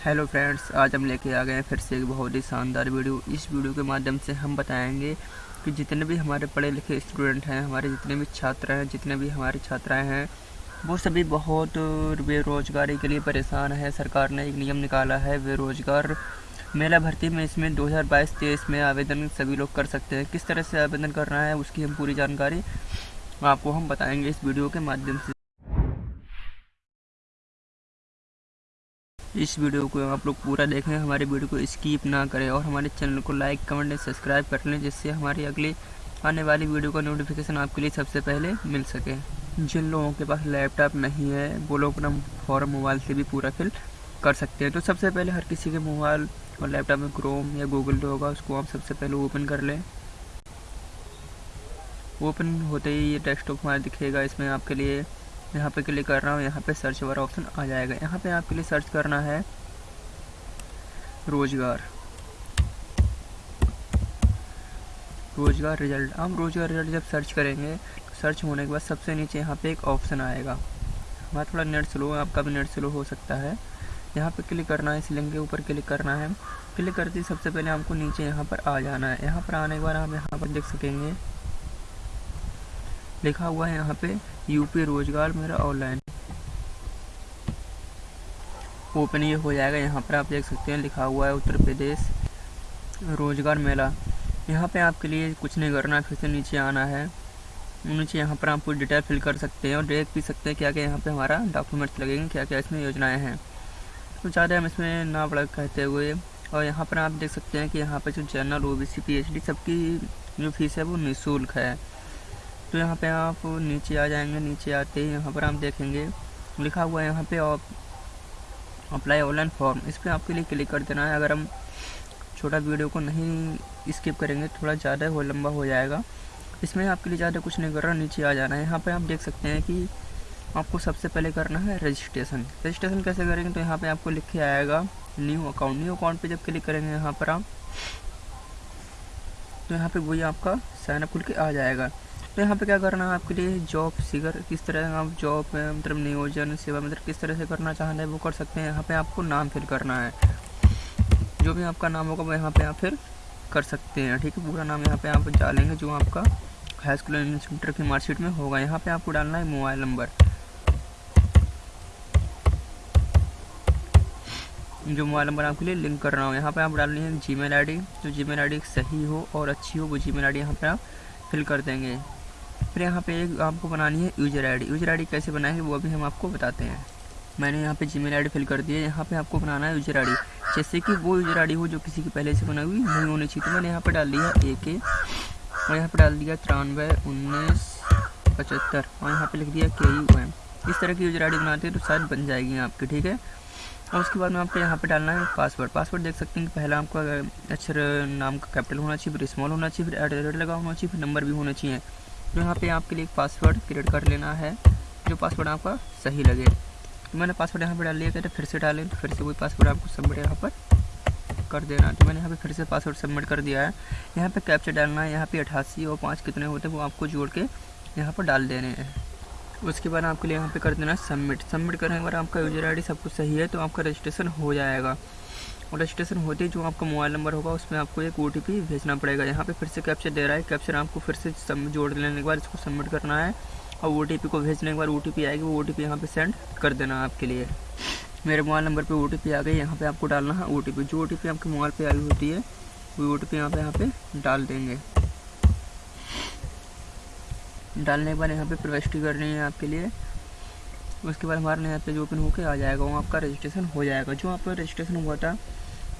Hello friends, आज हम लेके आ गए हैं फिर से एक बहुत ही शानदार वीडियो। इस वीडियो के माध्यम से हम बताएँगे कि जितने भी हमारे पढ़े लिखे स्टूडेंट हैं, हमारे जितने भी छात्र हैं, जितने भी हमारे छात्राएँ हैं, वो सभी बहुत बेरोजगारी के लिए परेशान है। सरकार ने एक नियम निकाला है, बेरोजगार मेला भर्ती में इसमें 2022-23 में आवेदन सभी लोग कर सकते हैं। किस तरह से आवेदन करना है, उसकी हम पूरी जानकारी आपको हम बताएँगे इस वीडियो के माध्यम से। इस वीडियो को आप लोग पूरा देखें, हमारे वीडियो को स्किप ना करें और हमारे चैनल को लाइक कमेंट एंड सब्सक्राइब कर लें, जिससे हमारी अगली आने वाली वीडियो का नोटिफिकेशन आपके लिए सबसे पहले मिल सके। जिन लोगों के पास लैपटॉप नहीं है, वो लोग अपना फॉर्म मोबाइल से भी पूरा फिल कर सकते हैं। तो सबसे पहले हर किसी के मोबाइल और लैपटॉप में क्रोम या गूगल जो होगा, उसको आप सबसे पहले ओपन कर लें। ओपन होते ही ये डेस्कटॉप हमारा दिखेगा, इसमें आपके लिए यहाँ पे क्लिक कर रहा हूँ, यहाँ पे सर्च वाला ऑप्शन आ जाएगा। यहाँ पे आपके लिए सर्च करना है रोज़गार। रोज़गार रिज़ल्ट हम रोज़गार रिज़ल्ट जब सर्च करेंगे तो सर्च होने के बाद सबसे नीचे यहाँ पे एक ऑप्शन आएगा। हमारा थोड़ा नेट स्लो है, आपका भी नेट स्लो हो सकता है। यहाँ पे क्लिक करना है, इस लिंक के ऊपर क्लिक करना है। क्लिक करते सबसे पहले हमको नीचे यहाँ पर आ जाना है। यहाँ पर आने के बाद हम यहाँ पर देख सकेंगे लिखा हुआ है यहाँ पे यूपी रोज़गार मेरा ऑनलाइन ओपन ये हो जाएगा, यहाँ पर आप देख सकते हैं, लिखा हुआ है उत्तर प्रदेश रोज़गार मेला। यहाँ पे आपके लिए कुछ नहीं करना, फिर से नीचे आना है। नीचे यहाँ पर आप पूरी डिटेल फिल कर सकते हैं और देख भी सकते हैं क्या क्या यहाँ पे हमारा डॉक्यूमेंट्स लगेंगे क्या क्या इसमें योजनाएँ हैं। तो ज़्यादा हम इसमें ना बड़ा कहते हुए, और यहाँ पर आप देख सकते हैं कि यहाँ पर जो general O B C P H D सबकी जो फ़ीस है वो निःशुल्क है। तो यहाँ पे आप नीचे आ जाएँगे, नीचे आते ही यहाँ पर आप देखेंगे। लिखा हुआ है यहाँ पे आप अप्लाई ऑनलाइन फॉर्म इस पर आपके लिए क्लिक कर देना है। अगर हम छोटा वीडियो को नहीं स्किप करेंगे, थोड़ा ज़्यादा हो लंबा हो जाएगा। इसमें आपके लिए ज़्यादा कुछ नहीं कर रहा, नीचे आ जाना है। यहाँ पर आप देख सकते हैं कि आपको सबसे पहले करना है रजिस्ट्रेशन रजिस्ट्रेशन कैसे करेंगे? तो यहाँ पे आपको लिख के आएगा न्यू अकाउंट न्यू अकाउंट पे जब क्लिक करेंगे यहाँ पर आप तो यहाँ पे वही आपका साइनअप खुल के आ जाएगा। तो यहाँ पे क्या करना है? आपके लिए जॉब सीगर किस तरह आप जॉब मतलब नियोजन, सेवा मतलब किस तरह से करना चाह रहे हैं वो कर सकते हैं। यहाँ पे आपको नाम फिल करना है। जो भी आपका नाम होगा वो यहाँ पे आप फिर कर सकते हैं, ठीक है? पूरा नाम यहाँ पे आप डालेंगे जो आपका हाई स्कूल इंस्ट्रक्टर की मार्कशीट में होगा। यहाँ पे आपको डालना है मोबाइल नंबर जो मोबाइल नंबर आपके लिए लिंक कर रहा हूँ, यहाँ पे आप डालनी है जी मेल आई जो जी मेल आई सही हो और अच्छी हो, वो जी मेल आई डी यहाँ पे आप फिल कर देंगे। फिर यहाँ पे एक आपको बनानी है यूज़र आईडी यूज़र आईडी कैसे बनाएँगे वो अभी हम आपको बताते हैं। मैंने यहाँ पे जीमेल आईडी फिल कर दी है। यहाँ पे आपको बनाना है यूज़र आईडी जैसे कि वो यूज़र आईडी हो जो किसी की पहले से बनाई हुई, नहीं होनी चाहिए तो मैंने यहाँ पर डाल दिया ए के और यहाँ पर डाल दिया तिरानवे, उन्नीस, पचहत्तर और यहाँ पर लिख दिया के यू एम इस तरह की यूज़र आई बनाते हैं तो शायद बन जाएगी आपकी, ठीक है? और उसके बाद में आपको यहाँ पे डालना है पासवर्ड पासवर्ड देख सकते हैं कि पहला आपका अक्षर नाम का कैपिटल होना चाहिए, फिर स्मॉल होना चाहिए, फिर एट लगा होना चाहिए, फिर नंबर भी होना चाहिए। तो यहाँ पे आपके लिए एक पासवर्ड क्रिएट कर लेना है, जो पासवर्ड आपका सही लगे। तो मैंने पासवर्ड यहाँ पर डाल लिया कहते फिर से डालें तो फिर से वही पासवर्ड आपको सबमिट यहाँ पर कर देना तो मैंने यहाँ पे फिर से पासवर्ड सबमिट कर दिया है। यहाँ पे कैप्चर डालना है, यहाँ पे अठासी और पाँच कितने होते हैं, वो आपको जोड़ के यहाँ पर डाल देने हैं। उसके बाद आपके लिए यहाँ पे कर देना सबमिट सबमिट करने के बाद आपका यूज़र आईडी सब कुछ सही है तो आपका रजिस्ट्रेशन हो जाएगा। रजिस्ट्रेशन होते ही, जो आपका मोबाइल नंबर होगा, उसमें आपको एक ओटीपी भेजना पड़ेगा। यहाँ पे फिर से कैप्चर दे रहा है। कैप्चर आपको फिर से जोड़ लेने के बाद इसको सबमिट करना है और ओटीपी को भेजने के बाद ओटीपी आएगी। वो ओ टी यहाँ पर सेंड कर देना आपके लिए। मेरे मोबाइल नंबर पर ओ आ गई। यहाँ पर आपको डालना है ओटीपी जो ओटीपी आपके मोबाइल पर आई होती है, वो ओ टी पी यहाँ पर यहाँ पर डाल देंगे। डालने के बाद यहाँ पे प्रविष्टि करनी है आपके लिए। उसके बाद हमारे यहाँ पे जो ओपन होकर आ जाएगा, वो आपका रजिस्ट्रेशन हो जाएगा। जो आपका रजिस्ट्रेशन हुआ था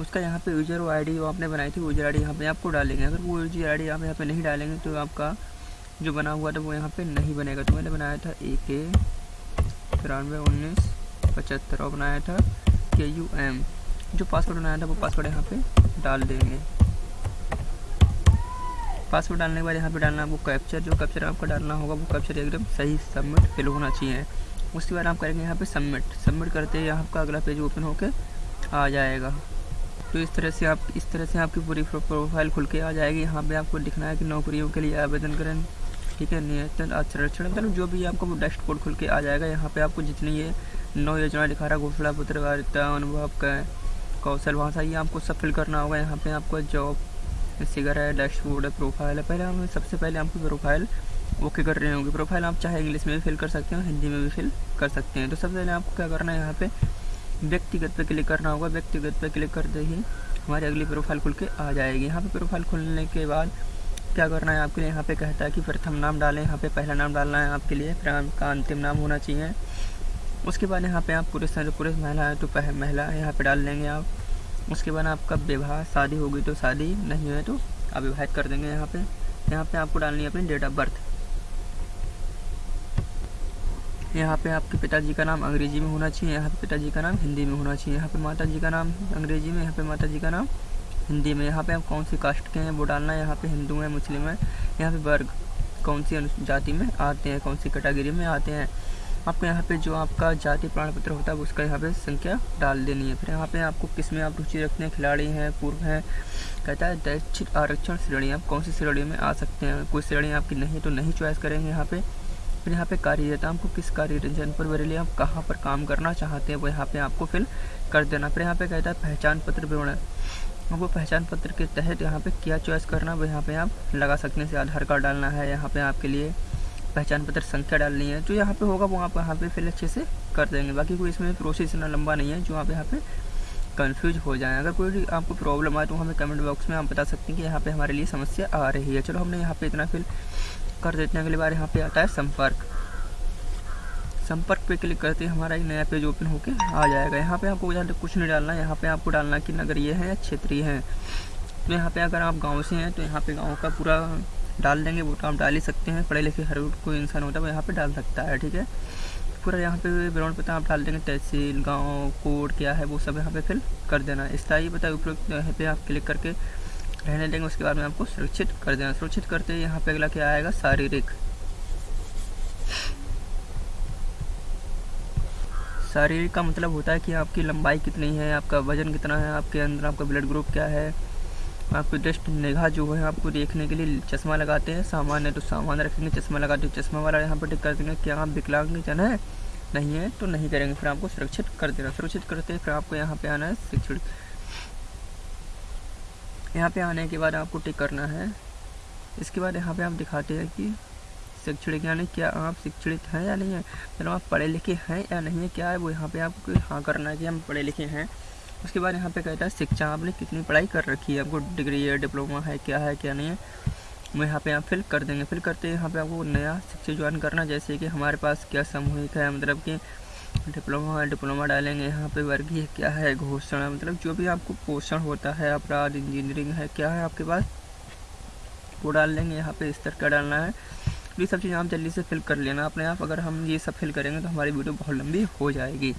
उसका यहाँ पे यूज़र आई डी आपने बनाई थी यूज़र आई डी यहाँ पे आपको डालेंगे। अगर वो यूज़र आई डी आप यहाँ पे नहीं डालेंगे तो आपका जो बना हुआ था वो यहाँ पे नहीं बनेगा। तो मैंने बनाया था ए के तिरानवे उन्नीस पचहत्तर और बनाया था के यू एम जो पासवर्ड बनाया था वो पासवर्ड यहाँ पे डाल देंगे। पासवर्ड डालने के बाद यहाँ पे डालना आपको कैप्चर जो कैप्चर आपका डालना होगा, वो कैप्चर एकदम सही सबमिट फिल होना चाहिए। उसके बाद आप करेंगे यहाँ पे सबमिट सबमिट करते ही आपका अगला पेज ओपन होकर आ जाएगा। तो इस तरह से आप, इस तरह से आपकी पूरी प्रोफ़ाइल खुल के आ जाएगी। यहाँ पे आपको लिखना है कि नौकरियों के लिए आवेदन करें, ठीक है? नियतन आचरण मतलब जो भी आपको डैशबोर्ड खुल के आ जाएगा, यहाँ पे आपको जितनी ये नौ योजना दिखा रहा, घोषणा पत्रकारिता अनुभव, का, कौशल भाषा ये आपको सब फिल करना होगा। यहाँ पे आपको जॉब सिगर है डैशबोर्ड है प्रोफ़ाइल है। पहले हम सबसे पहले आपकी प्रोफ़ाइल ओके कर रहे होंगे। प्रोफ़ाइल आप चाहे इंग्लिश में भी फिल कर सकते हैं हिंदी में भी फिल कर सकते हैं। तो सबसे पहले आपको क्या करना है, यहाँ पे व्यक्तिगत पे क्लिक करना होगा, व्यक्तिगत पे क्लिक करते ही हमारी अगली प्रोफ़ाइल खुल के आ जाएगी। यहाँ पे प्रोफ़ाइल खुलने के बाद क्या करना है आपके लिए? यहाँ पे कहता है कि प्रथम नाम डालें, यहाँ पे पहला नाम डालना है आपके लिए फिर आपका अंतिम नाम होना चाहिए। उसके बाद यहाँ पे आप पुरुष हैं तो पुरुष महिला है तो महिला यहाँ पे डाल देंगे आप। उसके बाद आपका विवाह, शादी होगी तो शादी, नहीं है तो आप विवाहित कर देंगे यहाँ पे। यहाँ पे आपको डालनी है अपनी डेट ऑफ़ बर्थ यहाँ पे आपके पिताजी का नाम अंग्रेज़ी में होना चाहिए यहाँ पे पिताजी का नाम हिंदी में होना चाहिए यहाँ पे माता जी का नाम अंग्रेज़ी में यहाँ पे माता जी का नाम हिंदी में यहाँ पे आप कौन सी कास्ट के हैं वो डालना है यहाँ पे हिंदू हैं मुस्लिम हैं यहाँ पे वर्ग कौन सी जाति में आते हैं कौन सी कैटेगरी में आते हैं आपको यहाँ पे जो आपका जाति प्रमाण पत्र होता है उसका यहाँ पे संख्या डाल देनी है फिर यहाँ पे आपको किसमें आप रुचि रखते हैं खिलाड़ी हैं पूर्व हैं कहता है दैक्षिक आरक्षण श्रेणी आप कौन सी श्रेणी में आ सकते हैं कोई श्रेणी आपकी नहीं तो नहीं चॉइस करेंगे यहाँ पे फिर यहाँ पे कार्य देता है आपको किस कार्य जन पर बरेली आप कहाँ पर काम करना चाहते हैं वो यहाँ पे आपको फिल कर देना फिर यहाँ पे कहता है पहचान पत्र विवरण आपको पहचान पत्र के तहत यहाँ पे क्या चॉइस करना वो यहाँ पे आप लगा सकते हैं आधार कार्ड डालना है यहाँ पे आपके लिए पहचान पत्र संख्या डालनी है जो यहाँ पे होगा वो आप यहाँ पे फिल अच्छे से कर देंगे बाकी कोई इसमें प्रोसेस इतना लंबा नहीं है जो आप यहाँ पे कन्फ्यूज़ हो जाए अगर कोई आपको प्रॉब्लम आए तो हमें कमेंट बॉक्स में आप बता सकते हैं कि यहाँ पे हमारे लिए समस्या आ रही है चलो हमने यहाँ पे इतना फिल कर देते हैं। अगली बार यहाँ पे आता है संपर्क। संपर्क पे क्लिक करते हैं। हमारा एक नया पेज ओपन होके आ जाएगा। यहाँ पे आपको कुछ नहीं डालना। यहाँ पे आपको डालना कि नगरीय है या क्षेत्रीय है। तो यहाँ पे अगर आप गाँव से हैं तो यहाँ पे गाँव का पूरा डाल देंगे। वो तो आप डाल ही सकते हैं। पढ़े लिखे हर कोई इंसान होता है, वो यहाँ पर डाल सकता है, ठीक है? पूरा यहाँ पे विवरण पता आप डाल देंगे। तहसील, गाँव कोड क्या है, वो सब यहाँ पे फिल कर देना। स्थायी पता उपयुक्त यहाँ पे आप क्लिक करके रहने देंगे, उसके बाद में आपको सुरक्षित कर देना। सुरक्षित करते ही यहाँ पे अगला क्या आएगा? शारीरिक। शारीरिक का मतलब होता है कि आपकी लंबाई कितनी है, आपका वज़न कितना है, आपके अंदर आपका ब्लड ग्रुप क्या है, आपकी दृष्ट निगाह जो है, आपको देखने के लिए चश्मा लगाते हैं। सामान्य तो सामान्य रखेंगे, चश्मा लगाते हैं चश्मा वाला यहाँ पर टिक कर देंगे। क्या आप विकलांग जन है? नहीं है तो नहीं करेंगे। फिर आपको सुरक्षित कर देना। सुरक्षित करते फिर आपको यहाँ पे आना है शिक्षण यहाँ पे आने के बाद आपको टिक करना है। इसके बाद यहाँ पे आप दिखाते हैं कि शैक्षणिक यानी क्या आप शिक्षित हैं या नहीं है मतलब आप पढ़े लिखे हैं या नहीं है, क्या है वो यहाँ पे आपको हाँ करना है कि हम पढ़े लिखे हैं। उसके बाद यहाँ पे कहता है, शिक्षा आपने कितनी पढ़ाई कर रखी है? आपको डिग्री है डिप्लोमा है, क्या है, क्या नहीं है? वो यहाँ पे आप फिल कर देंगे। फिल करते यहाँ पे आपको नया शिक्षा ज्वाइन करना जैसे कि हमारे पास क्या सामूहिक है मतलब कि डिप्लोमा डिप्लोमा डालेंगे। यहाँ पे वर्गीय क्या है? घोषणा मतलब जो भी आपको पोषण होता है, अपराध इंजीनियरिंग है, क्या है आपके पास? वो डाल लेंगे यहाँ पे स्तर का डालना है। ये सब चीज़ आप जल्दी से फिल कर लेना अपने आप। अगर हम ये सब फिल करेंगे तो हमारी वीडियो बहुत लंबी हो जाएगी।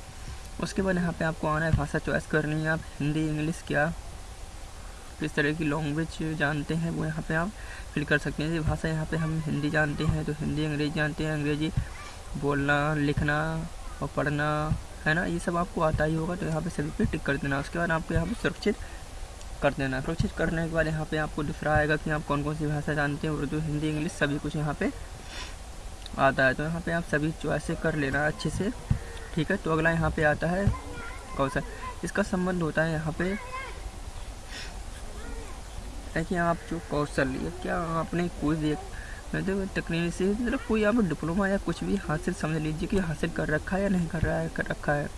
उसके बाद यहाँ पे आपको आना है भाषा चॉइस करनी है आप। हिंदी, इंग्लिश क्या किस तरह की लैंग्वेज जानते हैं, वो यहाँ पे आप फिल कर सकते हैं। भाषा यहाँ पे हम हिंदी जानते हैं तो हिंदी, अंग्रेज़ी जानते हैं। अंग्रेज़ी बोलना, लिखना और पढ़ना, है ना? ये सब आपको आता ही होगा तो यहाँ पे सभी पे टिक कर देना। उसके बाद आपको यहाँ पे सुरक्षित कर देना। सुरक्षित करने के बाद यहाँ पे आपको दूसरा आएगा कि आप कौन कौन सी भाषा जानते हैं, उर्दू, हिंदी, इंग्लिश, सभी कुछ यहाँ पे आता है। तो यहाँ पे आप सभी चॉइस कर लेना अच्छे से, ठीक है? तो अगला यहाँ पे आता है कौशल। इसका संबंध होता है यहाँ पे है कि आप जो कौशल क्या आपने कोई भी मतलब तकनीक से मतलब कोई आप डिप्लोमा या कुछ भी हासिल समझ लीजिए कि हासिल कर रखा है या नहीं कर रहा है, कर रखा है।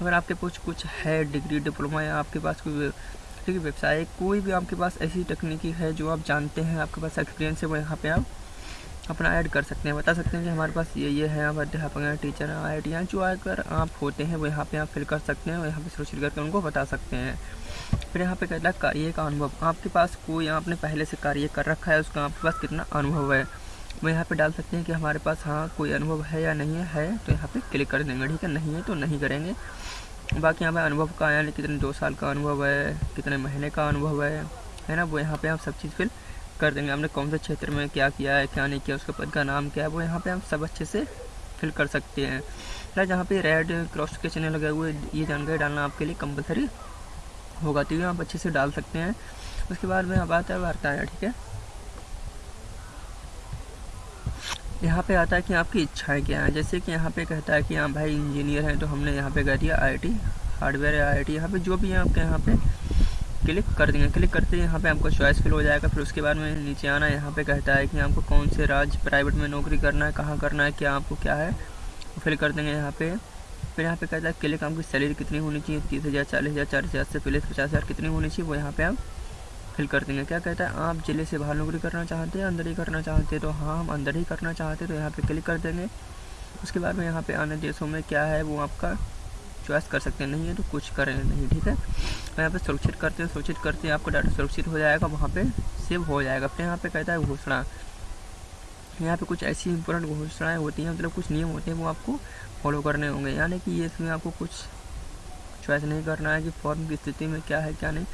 अगर आपके पास कुछ है डिग्री, डिप्लोमा या आपके पास कोई ठीक है, व्यवसाय, कोई भी आपके पास ऐसी तकनीकी है जो आप जानते हैं, आपके पास एक्सपीरियंस है, वो यहाँ पे आप अपना ऐड कर सकते हैं। बता सकते हैं कि हमारे पास ये ये है आप अध्यापक हैं टीचर हैं आई जो आकर आप होते हैं, वो यहाँ पे आप फिल कर सकते हैं और यहाँ पे सुरक्षित करके उनको बता सकते हैं। फिर यहाँ पे कहता है, कार्य का अनुभव। आपके पास कोई आपने पहले से कार्य कर रखा है, उसका आपके पास कितना अनुभव है? वो यहाँ पे डाल सकते हैं कि हमारे पास हाँ कोई अनुभव है या नहीं है तो यहाँ पे क्लिक कर देंगे, ठीक है? नहीं है तो नहीं करेंगे। बाकी यहाँ पे अनुभव का, यानी कितने, दो साल का अनुभव है, कितने महीने का अनुभव है है ना? वो यहाँ पे आप सब चीज़ फिल कर देंगे। हमने कौन से क्षेत्र में क्या किया है, क्या नहीं किया, उसके पद का नाम क्या है, वो यहाँ पे हम सब अच्छे से फिल कर सकते हैं। फिर जहाँ पे रेड क्रॉस के चिन्ह लगे हुए, ये जानकारी डालना आपके लिए कंपलसरी होगा तो ये आप अच्छे से डाल सकते हैं। उसके बाद में अब आता है वार्ता है ठीक है? यहाँ पे आता है कि आपकी इच्छाएँ क्या हैं? जैसे कि यहाँ पे कहता है कि हाँ भाई, इंजीनियर हैं तो हमने यहाँ पे कह दिया आईटी हार्डवेयर आई आई यहाँ पे जो भी है आपके यहाँ पे क्लिक कर देंगे। क्लिक करते ही यहाँ पे आपको चॉइस फिल हो जाएगा। फिर उसके बाद में नीचे आना, यहाँ पे कहता है कि आपको कौन से राज्य प्राइवेट में नौकरी करना है, कहाँ करना है, क्या आपको क्या है फिल कर देंगे यहाँ पे। फिर यहाँ पे कहता है क्लिक की सैलरी कितनी होनी चाहिए? तीस हज़ार, चालीस हज़ार चालीस हज़ार से पहले पचास हज़ार कितनी होनी चाहिए? वो यहाँ पे आप फिल कर देंगे। क्या कहता है? आप ज़िले से बाहर नौकरी करना चाहते हैं, अंदर ही करना चाहते हैं तो हाँ हम अंदर ही करना चाहते हैं तो यहाँ पर क्लिक कर देंगे। उसके बाद में यहाँ पर अन्य देशों में क्या है, वो आपका चॉइस कर सकते हैं। नहीं है तो कुछ करें नहीं, ठीक है? तो यहाँ पर सुरक्षित करते हैं, सुरक्षित करते हैं, आपका डाटा सुरक्षित हो जाएगा, वहाँ पर सेव हो जाएगा। फिर यहाँ पर कहता है घोषणा। यहाँ पे कुछ ऐसी इंपॉर्टेंट घोषणाएँ होती हैं मतलब कुछ नियम होते हैं, वो आपको फॉलो करने होंगे। यानी कि ये इसमें आपको कुछ चॉइस नहीं करना है कि फॉर्म की स्थिति में क्या है, क्या नहीं।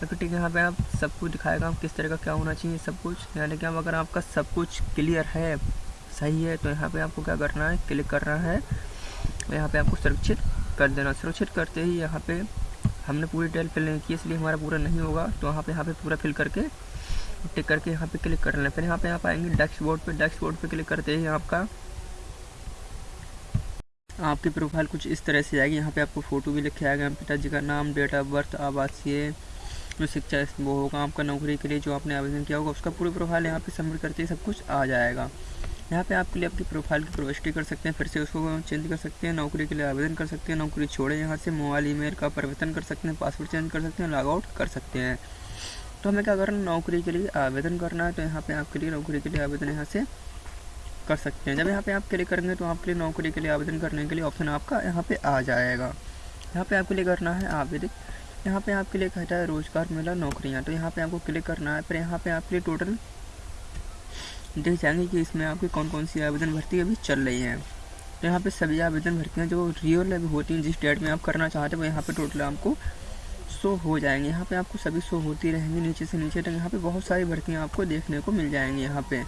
तो ठीक है, यहाँ पे आप सब कुछ दिखाएगा, आप किस तरह का क्या होना चाहिए, सब कुछ। यानी कि अगर आपका सब कुछ क्लियर है, सही है तो यहाँ पे आपको क्या करना है क्लिक करना है। यहाँ पे आपको सुरक्षित कर देना सुरक्षित करते ही यहाँ पे हमने पूरी डिटेल फिल नहीं की, इसलिए हमारा पूरा नहीं होगा। तो यहाँ पे यहाँ पे पूरा फिल करके टिक करके यहाँ पे क्लिक कर लेना फिर यहाँ पे आप आएँगे डेस्क बोर्ड पे। डेस्क बोर्ड पे क्लिक करते ही आपका आपकी प्रोफ़ाइल कुछ इस तरह से आएगी। यहाँ पे आपको फ़ोटो भी लिखे आएगा। पिताजी का नाम डेट ऑफ़ बर्थ आवासीय, जो शिक्षा वो होगा आपका नौकरी के लिए, जो आपने आवेदन किया होगा, उसका पूरी प्रोफ़ाइल यहाँ पे सबमिट करते ही सब कुछ आ जाएगा। यहाँ पे आपके लिए आपकी प्रोफ़ाइल की प्रविष्टि कर सकते हैं, फिर से उसको चेंज कर सकते हैं, नौकरी के लिए आवेदन कर सकते हैं, नौकरी छोड़े यहाँ से मोबाइल ईमेल का परिवर्तन कर सकते हैं पासवर्ड चेंज कर सकते हैं लॉग आउट कर सकते हैं। तो हमें क्या करना नौकरी के लिए आवेदन करना है तो यहाँ पे आपके लिए नौकरी के लिए आवेदन यहाँ से कर सकते हैं जब यहाँ पे आप क्लिक करेंगे तो आपके लिए नौकरी के लिए आवेदन करने के लिए ऑप्शन आपका यहाँ पे आ जाएगा यहाँ पे आपके लिए करना है आवेदन यहाँ पे आपके लिए कहता है रोज़गार मेला नौकरियाँ तो यहाँ पे आपको क्लिक करना है फिर यहाँ पे आपके लिए टोटल देख जाएँगे कि इसमें आपकी कौन कौन सी आवेदन भर्ती अभी चल रही हैं तो यहाँ पे सभी आवेदन भर्तियाँ जो रियल अभी होती हैं जिस डेट में आप करना चाहते हैं यहाँ पे टोटल आपको शो हो जाएँगे यहाँ पे आपको सभी शो होती रहेंगी नीचे से नीचे तक यहाँ पे बहुत सारी भर्तियाँ आपको देखने को मिल जाएँगी यहाँ पे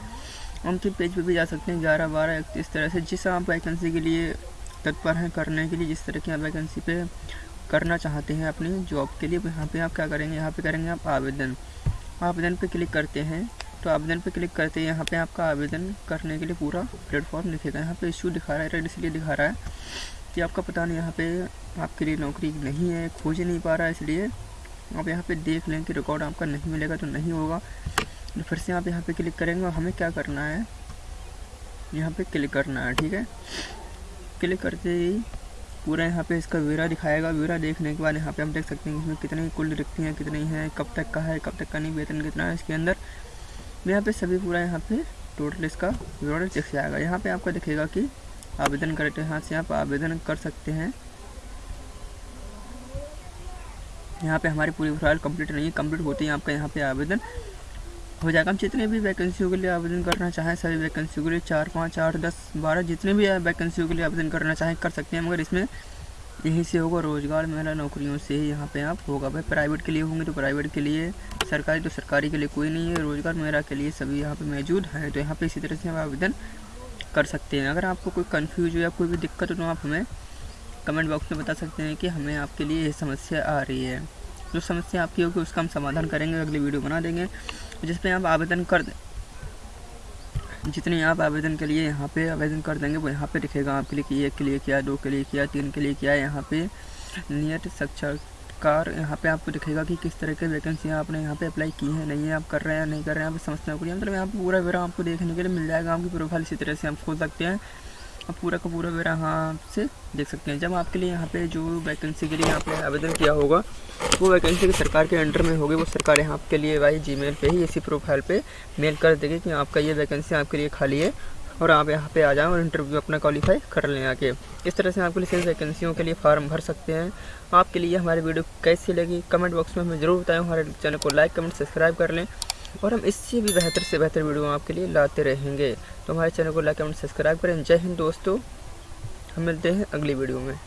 उनके पेज पे भी जा सकते हैं, ग्यारह, बारह, इकतीस तरह से, जिस आप वैकेंसी के लिए तत्पर हैं करने के लिए, जिस तरह की आप वैकेंसी पे करना चाहते हैं अपनी जॉब के लिए, यहाँ पे आप क्या करेंगे, यहाँ पे करेंगे आप आवेदन। आवेदन पे क्लिक करते हैं तो आवेदन पे क्लिक करते हैं यहाँ पे आपका आवेदन करने के लिए पूरा प्लेटफॉर्म दिखेगा। यहाँ पे इशू दिखा रहा है रेड इसलिए दिखा रहा है कि आपका पता नहीं, यहाँ पे आपके लिए नौकरी नहीं है, खोज नहीं पा रहा है, इसलिए आप यहाँ पे देख लें कि रिकॉर्ड आपका नहीं मिलेगा तो नहीं होगा। तो फिर से आप यहाँ पे क्लिक करेंगे और हमें क्या करना है? यहाँ पे क्लिक करना है, ठीक है? क्लिक करते ही पूरा यहाँ पे इसका वेरा दिखाएगा। वेरा देखने के बाद यहाँ पे हम देख सकते हैं इसमें कितनी कुल रिक्ति हैं, कितनी हैं, कब तक का है, कब तक का नहीं, वेतन कितना है इसके अंदर। यहाँ पे सभी पूरा यहाँ पे टोटल इसका विवरण दिख जाएगा यहाँ पे आपको दिखेगा कि आवेदन करते हैं, यहाँ से आप आवेदन कर सकते हैं। यहाँ पे हमारी पूरी प्रोफ़ाइल कंप्लीट नहीं है कंप्लीट होते ही आपका यहाँ पे आवेदन हो जाएगा हम जितने भी वैकेंसियों के लिए आवेदन करना चाहें, सभी वैकेंसियों के लिए चार, पाँच, आठ, दस, बारह जितने भी वैकेंसियों के लिए आवेदन करना चाहें, कर सकते हैं, मगर इसमें यहीं से होगा रोज़गार मेला नौकरियों से ही यहाँ पे आप होगा। भाई प्राइवेट के लिए होंगे तो प्राइवेट के लिए, सरकारी तो सरकारी के लिए कोई नहीं है, रोज़गार मेरा के लिए सभी यहाँ पे मौजूद हैं तो यहाँ पे इसी तरह से आप आवेदन कर सकते हैं। अगर आपको कोई कन्फ्यूज़ हो या कोई भी दिक्कत हो तो आप हमें कमेंट बॉक्स में बता सकते हैं कि हमें आपके लिए ये समस्या आ रही है। जो समस्या आपकी होगी उसका हम समाधान करेंगे, अगली वीडियो बना देंगे। जिस पर आप आवेदन कर दें जितने आप आवेदन के लिए यहाँ पे आवेदन कर देंगे, वो यहाँ पे दिखेगा आपके लिए कि एक के लिए किया, दो के लिए किया, तीन के लिए किया, यहाँ पे नियत साक्षात्कार यहाँ पे आपको दिखेगा कि किस तरह के वैकेंसी आपने यहाँ पे अप्लाई की है, नहीं है, आप कर रहे हैं नहीं कर रहे हैं, आप समझना को मतलब यहाँ पे पूरा वेरा आपको देखने के लिए मिल जाएगा, आपकी प्रोफ़ाइल इसी तरह से आप खोल सकते हैं। आप पूरा का पूरा वेरा यहाँ से देख सकते हैं। जब आपके लिए यहाँ पे जो वैकेंसी के लिए यहाँ पे आवेदन किया होगा, वो वैकेंसी सरकार के अंडर में होगी। वो सरकार यहाँ आपके लिए भाई जी पे ही इसी प्रोफ़ाइल पे मेल कर देगी कि आपका ये वैकेंसी आपके लिए खाली है और आप यहाँ पे आ जाएँ और इंटरव्यू अपना क्वालिफाई कर लें आके। इस तरह से आपके लिए सिर्फ़ वैकेंसियों के लिए फॉर्म भर सकते हैं। आपके लिए हमारी वीडियो कैसी लगी? कमेंट बॉक्स में हमें ज़रूर बताएँ। हमारे चैनल को लाइक कमेंट सब्सक्राइब कर लें। और हम इससे भी बेहतर से बेहतर वीडियो आपके लिए लाते रहेंगे। तो हमारे चैनल को लाइक एंड सब्सक्राइब करें। जय हिंद दोस्तों। हम मिलते हैं अगली वीडियो में।